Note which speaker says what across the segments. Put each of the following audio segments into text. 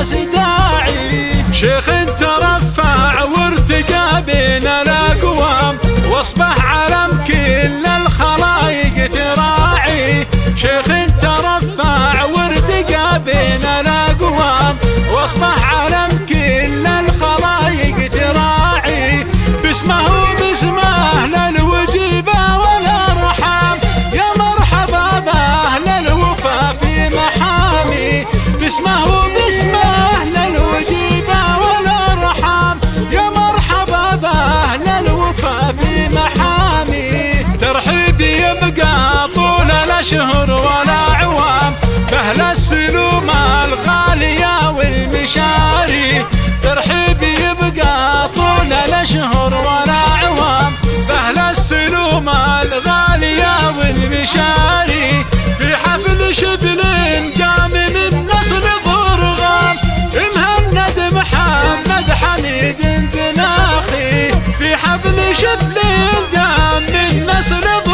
Speaker 1: الناس داعي. شيخ ترفع وارتجى بين الأقوام واصبح على شهور ولا عوام فهل السلوم الغالية والمشاري. ترحيب يبقى طول الأشهر ولا عوام فهل السلوم الغالية والمشاري. في حفل شبل قام من نصر ضرغام مهند محمد حميد بناخي في حفل شبل قام من نصر ضرغام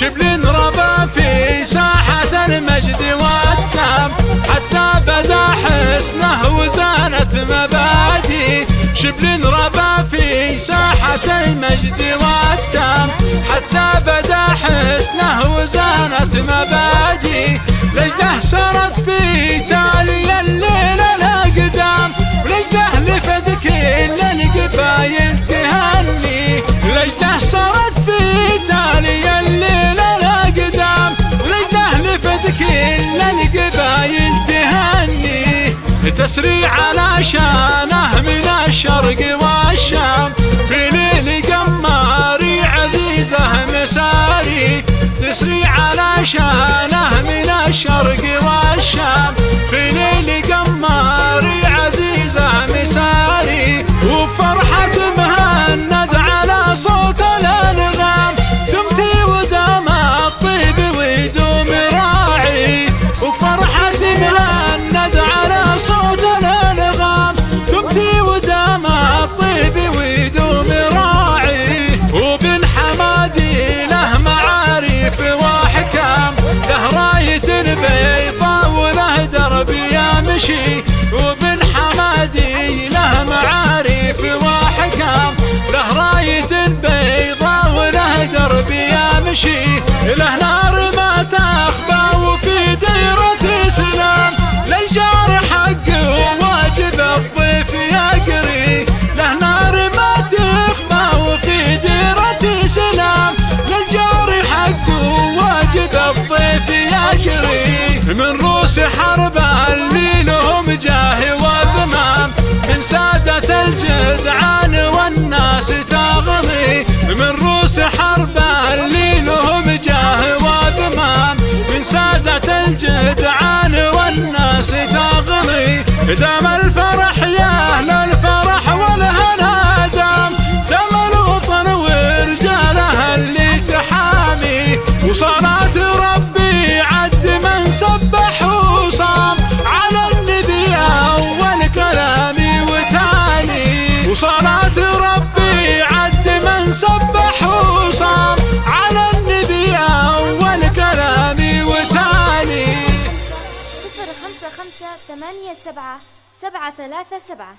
Speaker 1: شبل ربا في ساحة المجد والتام حتى بدا حسنه وزانت مبادي. شبل ربا في ساحة المجد والتام حتى بدا حسنه وزانت مبادي. تسريعنا شانه من الشرق والشام. في ليل قماري عزيزه مساري تسري سحر حربه اللي لهم جاه واثمان من سادة الجدعان والناس تغني دام الفرح يا
Speaker 2: ثمانية سبعة سبعة ثلاثة سبعة.